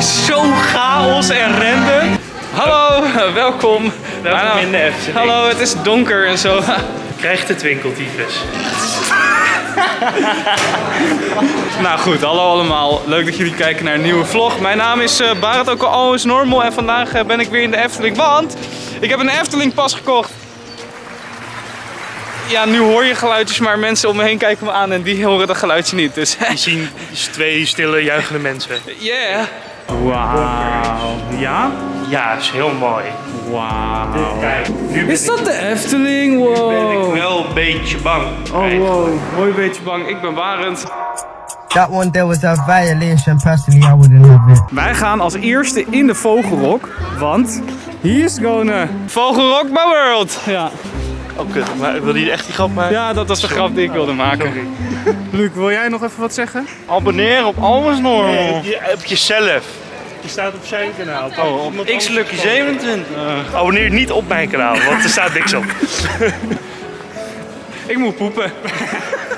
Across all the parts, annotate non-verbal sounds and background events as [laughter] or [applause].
is zo chaos en rende. Hallo, welkom. Naam- in de Efteling. Hallo, het is donker en zo. Krijgt de twinkeltyfus. [laughs] Nou goed, hallo allemaal. Leuk dat jullie kijken naar een nieuwe vlog. Mijn naam is eh Barend, ook al always normal. En vandaag eh, ben ik weer in de Efteling, want ik heb een Efteling pas gekocht. Ja, nu hoor je geluidjes, maar mensen om me heen kijken me aan en die horen dat geluidje niet. Dus We zien [laughs] twee stille, juichende mensen. yeah. Wauw. Ja? Ja, is heel mooi. Wauw. Is dat de Efteling? Wow. ben ik wel een beetje bang. Oh wow, mooi beetje bang. Ik ben Barend. That one there was a violation. Personally, I wouldn't have it. Wij gaan als eerste in de Vogelrok, want hier is gewoon eh, Vogelrok my world. Ja. Oh kut, maar wil je echt die grap maken? ja, dat was de grap die ik wilde maken. Sorry. Luc, wil jij nog even wat zeggen? Abonneer op Alles Normal. Nee, je, op jezelf. Je staat op zijn kanaal. Oh, op X Lucky 27. Abonneer niet op mijn kanaal, want er staat niks op. [laughs] Ik moet poepen.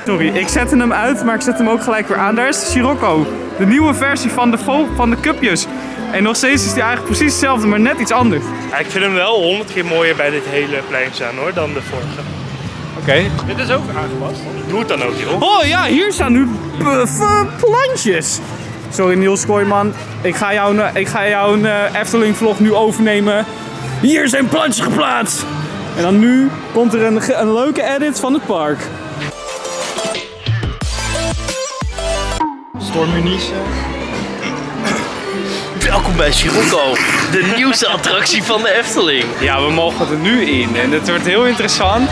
Sorry, ik zette hem uit, maar ik zet hem ook gelijk weer aan. Daar is de Sirocco. De nieuwe versie van de, van de cupjes. En nog steeds is die eigenlijk precies hetzelfde, maar net iets anders. Ja, ik vind hem wel honderd keer mooier bij dit hele plein staan hoor, dan de vorige. Oké. Dit is ook aangepast. Doe het dan ook joh. Oh ja, hier staan nu plantjes. Sorry Niels Kooijman, ik ga jouw, ik ga jouw eh, Efteling vlog nu overnemen. Hier zijn plantjes geplaatst. En dan nu komt er een, een leuke edit van het park. Stormunice. Welkom bij Sirocco, de nieuwste attractie van de Efteling. Ja, we mogen er nu in en het wordt heel interessant.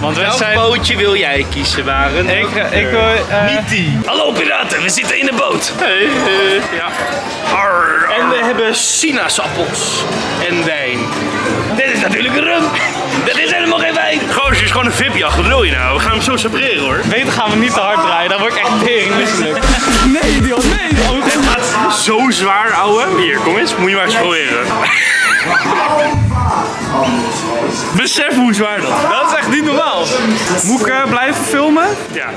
Want we Welk zijn... bootje wil jij kiezen, Waren? Ik, eh, ik wil... eh, Niet die. Hallo piraten, we zitten in de boot. ja. Arr, En we hebben sinaasappels en wijn. Dit is natuurlijk een rum. Dat is helemaal geen wijn. Gozer, is gewoon een VIP-jacht. Wat wil je nou? We gaan hem zo separeren hoor. Beter gaan we niet te hard draaien, dan word ik echt tering misselijk. Nee, Dion, nee! Zo zwaar, ouwe. Hier, kom eens. Moet je maar eens proberen. Besef hoe zwaar dat is. Dat is echt niet normaal. Moet ik eh, blijven filmen? Ja.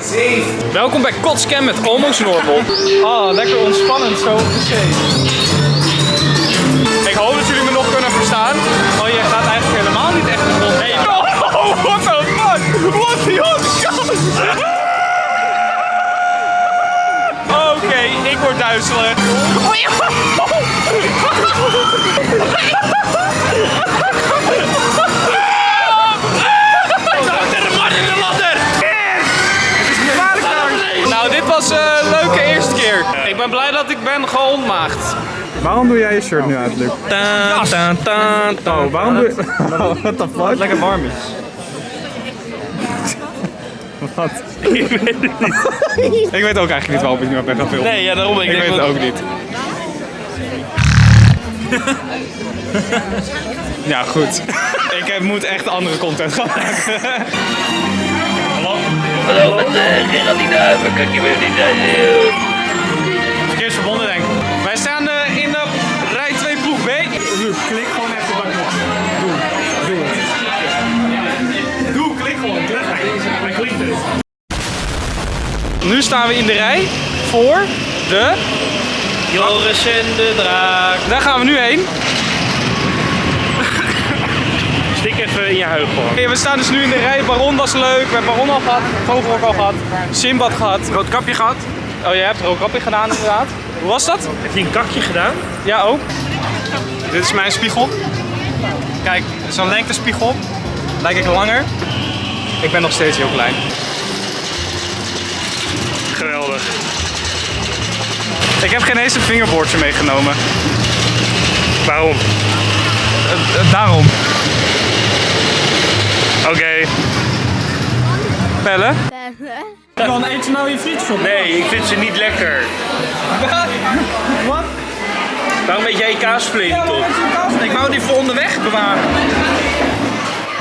Welkom bij Kotscam met Almost Normal. Oh, lekker ontspannend zo op de zee. Ik hoop dat jullie me nog kunnen verstaan. Oh, je gaat eigenlijk helemaal niet echt de grond. Hey. Oh, what the fuck? What the fuck? Oké, ik word duizelig. Nou, dit was een leuke eerste keer. Ik ben blij dat ik ben geontmaagd. Waarom doe jij je shirt nu uit, Luc? Oh, waarom doe je... [laughs] What the fuck? Lekker warm is. Ik weet het niet. ik weet ook eigenlijk niet waarom ik nu ben gaan filmen. Nee, ja, daarom. Ik, ik weet het ook niet. [laughs] ja, goed. ik heb, moet echt andere content gaan maken. Hallo met uh, Geraldine, wat kan ik je weer niet staan we in de rij voor de... Joris en de draak. Daar gaan we nu heen. Stik even in je huid gewoon. Oké, we staan dus nu in de rij. Baron was leuk. We hebben Baron al gehad. Vogelrok al gehad. Simbad gehad. Rood kapje gehad. Oh, jij hebt rood kapje gedaan inderdaad. Hoe was dat? Heb je een kakje gedaan? Ja, ook. Dit is mijn spiegel. Kijk, zo'n lengtespiegel. Lijk ik langer. Ik ben nog steeds heel klein. Ik heb geen eens een vingerboordje meegenomen. Waarom? Eh, eh, daarom. Oké. Pellen? Dan eet je nou je frietjes op. Nee, ik vind ze niet lekker. [laughs] Wat? Waarom weet jij je op? Ik wou die voor onderweg bewaren.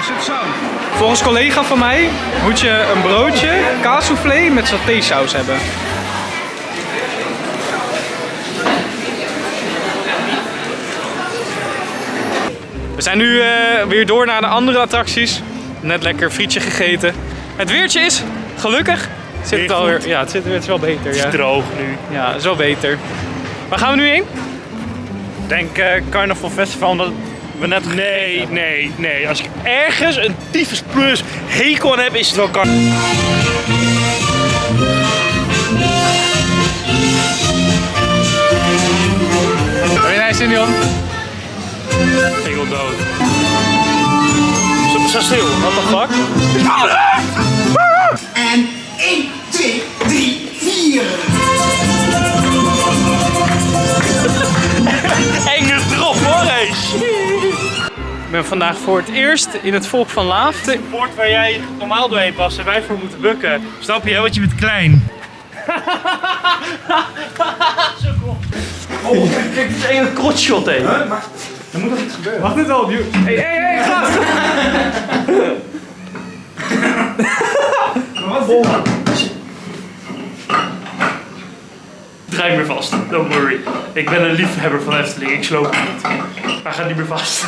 Is het zo? Volgens collega van mij moet je een broodje kaassoufflé met satésaus hebben. We zijn nu eh, weer door naar de andere attracties. Net lekker frietje gegeten. Het weertje is gelukkig. Zit het, alweer, ja, het, zit, het is wel beter. Het Ja. is droog nu. ja, is wel beter. Waar gaan we nu heen? Denk eh, Carnaval Festival omdat we net Nee, nee, nee. Als ik ergens een tyfus plus hekel aan heb, is het wel Carnaval. Heb je nice in, Dion? Ik wil dood. Zo, stil, what the fuck? Ben vandaag voor het eerst in het volk van Laaf. Het bord waar jij normaal doorheen past en wij voor moeten bukken. Snap je, hè? want je bent klein. [laughs] oh, kijk, dit is een krotshot, hé. Wacht dit al op. Hey, hey, hey, gast! [laughs] Draai meer vast, don't worry. Ik ben een liefhebber van Efteling, ik sloop niet. Hij gaat niet meer vast.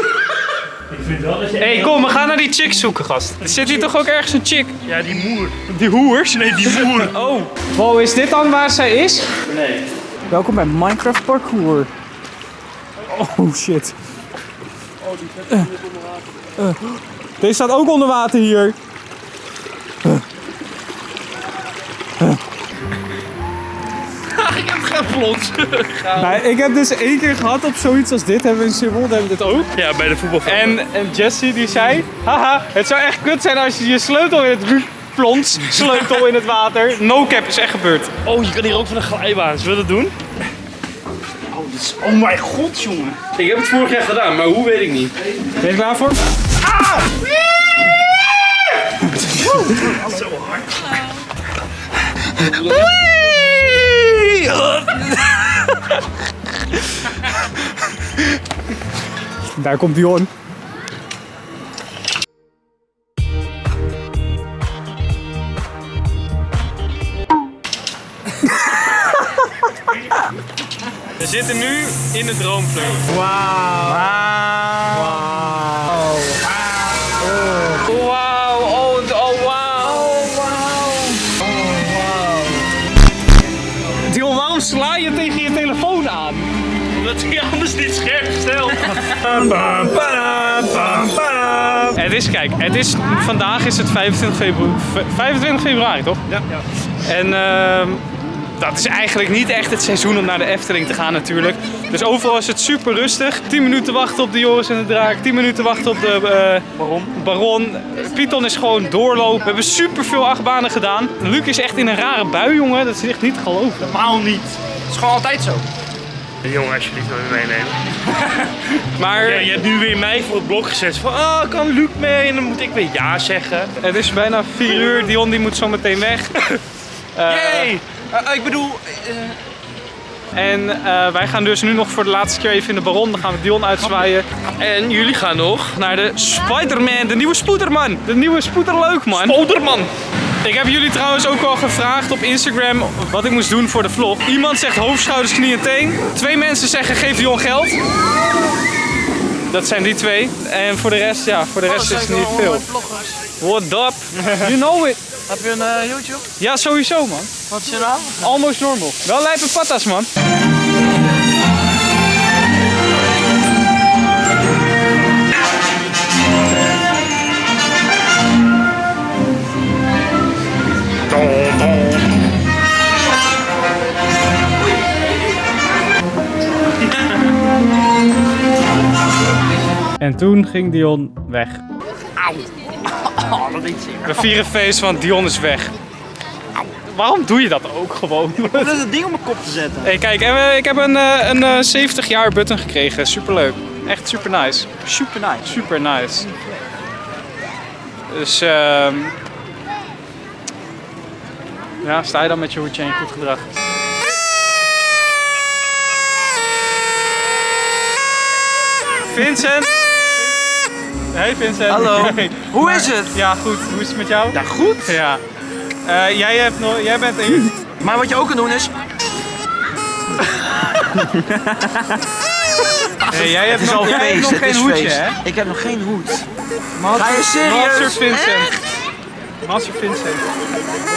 Ik vind wel dat je... hey, kom, we gaan naar die chick zoeken, gast. Zit hier toch ook ergens een chick? Ja, die moer. Die hoers? Nee, die moer. [laughs] Oh. Wow, is dit dan waar zij is? Nee. Welkom bij Minecraft Parkour. Oh shit. Eh, eh. Deze staat ook onder water hier. Plons. [laughs] Nee, ik heb dus één keer gehad op zoiets als dit. Hebben we in Zeewolde hebben we dit ook. Ja, bij de voetbal. En, en Jesse die zei, haha, het zou echt kut zijn als je je sleutel in het ru- plons, sleutel in het water. No cap is echt gebeurd. Oh, je kan hier ook van een glijbaan. Zullen we dat doen? Oh, dit is... oh mijn god, jongen. Ik heb het vorig jaar gedaan, maar hoe weet ik niet. Ben je er klaar voor? [laughs] Daar komt Dion. We zitten nu in de droomvleugel. Wauw. Wauw. Het is, vandaag is het 25 februari, 25 februari toch? Ja. En ehm, dat is eigenlijk niet echt het seizoen om naar de Efteling te gaan natuurlijk. Dus overal is het super rustig. 10 minuten wachten op de Joris en de Draak, 10 minuten wachten op de eh, Baron. Baron. Python is gewoon doorlopen. We hebben super veel achtbanen gedaan. Luc is echt in een rare bui, jongen. Dat is echt niet te geloven. Normaal niet. Het is gewoon altijd zo. Jongen, alsjeblieft wil je meenemen. [laughs] Maar Ja, je hebt nu weer mij voor het blok gezet. Van, ah, kan Luc mee? En dan moet ik weer ja zeggen. het is bijna 4 [laughs] uur. Dion die moet zo meteen weg. [laughs] Eh, Hey, eh, ik bedoel, En eh, wij gaan dus nu nog voor de laatste keer even in de Baron. Dan gaan we Dion uitzwaaien. En jullie gaan nog naar de Spider-Man, de nieuwe Spoederman. De nieuwe Spoederleuk, man. Olderman. Ik heb jullie trouwens ook al gevraagd op Instagram wat ik moest doen voor de vlog. Iemand zegt hoofd, schouders, knie en teen. Twee mensen zeggen geef Dion geld. Dat zijn die twee. En voor de rest, ja, voor de rest is het niet veel. What up? [laughs] You know it. heb je een eh, YouTube? Ja, sowieso, man. Wat is je naam? Almost normal. Wel lijpe patas, man. En toen ging Dion weg. We vieren feest, want Dion is weg. Waarom doe je dat ook gewoon? Dat is het ding om mijn kop te zetten. Hey, kijk, en, eh, ik heb een, eh, een eh, 70 jaar button gekregen. Superleuk. Echt super nice. Super nice. Super nice. Dus, ehm ja, sta je dan met je hoedje en je goed gedrag. Vincent! Hey Vincent. Hallo. [laughs] Hey. Hoe is het? Ja, goed. Hoe is het met jou? Ja, goed. Ja. Eh, jij, hebt nog, jij bent een... [laughs] Maar wat je ook kan doen is... [laughs] Hey, jij hebt nog, jij hebt nog geen hoedje, hè? Ik heb nog geen hoed. Master, Ga je serieus? Master Vincent. Master Vincent.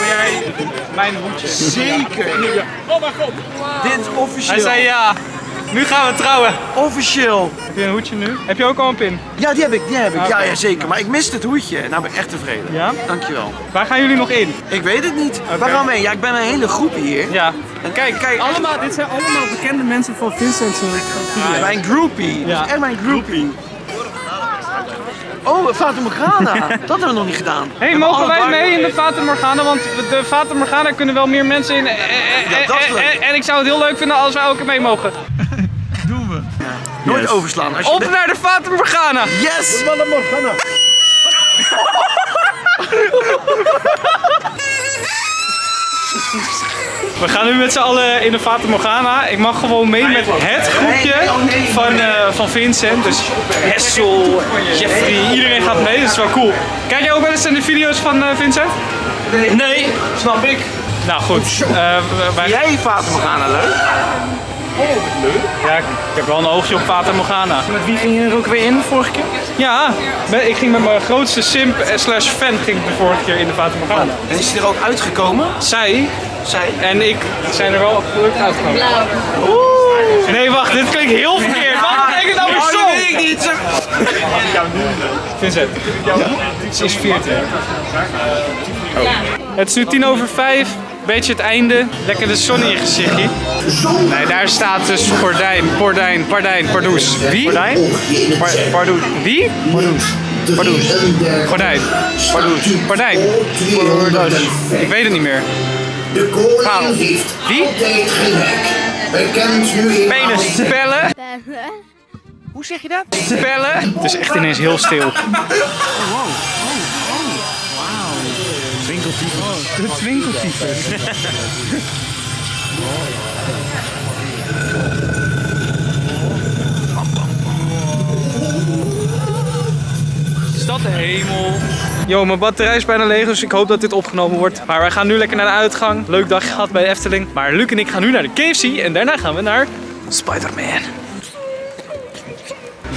Wil jij mijn hoedje? Zeker. Oh mijn god. Dit is officieel. Hij zei ja. Nu gaan we trouwen. Officieel. Heb je een hoedje nu? Heb je ook al een pin? Ja, die heb ik, die heb ik. Ja, ja, zeker. Maar ik miste het hoedje. Nou ben ik echt tevreden. Ja? Dankjewel. Waar gaan jullie nog in? Ik weet het niet. Waar gaan we heen? Ja, ik ben een hele groep hier. Ja. En kijk, kijk. Allemaal, dit zijn allemaal bekende mensen van Vincent's echt mijn groupie. Ja. Dat is echt mijn groupie. Oh, Fata Morgana. [laughs] Dat hebben we nog niet gedaan. Hey, We mogen wij mee in de. Fata Morgana? Want de Fata Morgana kunnen wel meer mensen in. En, Ja, dat is en- leuk. en- ik zou het heel leuk vinden als wij ook mee mogen. [laughs] Nooit overslaan. Als je Op de- naar de Fata Morgana! Yes! [laughs] We gaan nu met z'n allen in de Fata Morgana. Ik mag gewoon mee met het groepje van, eh, van Vincent. Dus Hessel, Jeffrey, iedereen gaat mee. Dat is wel cool. Kijk jij ook wel eens naar de video's van eh, Vincent? Nee, snap ik. Nou goed. eh, wij... Jij Fata Morgana leuk? Ja, ik ik heb wel een oogje op Fata Morgana. Met wie ging je er ook weer in vorige keer? Ja, ik ging met mijn grootste simp slash fan ging ik de vorige keer in de Fata Morgana. En is hij er ook uitgekomen? Zij Zij? en ik zijn er wel gelukkig uitgekomen. Nee, wacht, dit klinkt heel verkeerd. Wat betekent nou weer zo? dat weet ik niet. Vincent, ze is 14. Het is nu tien over vijf. Beetje het einde. Lekker de zon in je gezichtje. Nee, daar staat dus gordijn, pordijn, pardijn, pardoes. Wie? Gordijn? Pardoes. Wie? Pardoes. Pardoes. Gordijn. Pardoes. Pardijn. Pardoes. Ik weet het niet meer. De koning heeft Wie? altijd gelijk. Nu Penis. Spellen. Hoe zeg je dat? Spellen. Het is echt ineens heel stil. [laughs] De twinkeltypes. Stad de hemel. Yo, mijn batterij is bijna leeg, dus ik hoop dat dit opgenomen wordt. Maar wij gaan nu lekker naar de uitgang. Leuk dagje gehad bij de Efteling. Maar Luc en ik gaan nu naar de KFC en daarna gaan we naar Spider-Man.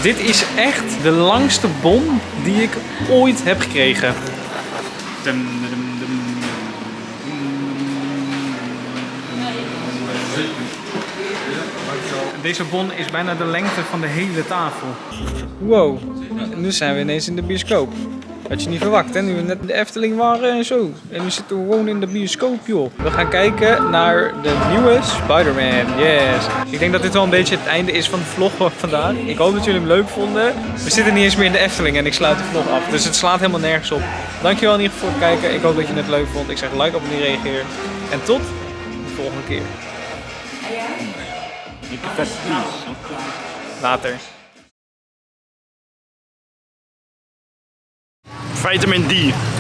Dit is echt de langste bon die ik ooit heb gekregen. Dum, Deze bon is bijna de lengte van de hele tafel. Wow, nu zijn we ineens in de bioscoop. Had je niet verwacht, hè? Nu we net in de Efteling waren en zo. En nu zitten we gewoon in de bioscoop, joh. We gaan kijken naar de nieuwe Spider-Man. Yes. Ik denk dat dit wel een beetje het einde is van de vlog van vandaag. Ik hoop dat jullie hem leuk vonden. We zitten niet eens meer in de Efteling en ik sluit de vlog af. Dus het slaat helemaal nergens op. Dankjewel in ieder geval voor het kijken. Ik hoop dat je het leuk vond. Ik zeg like, abonneer, reageer. En tot de volgende keer. Later. Vitamin D.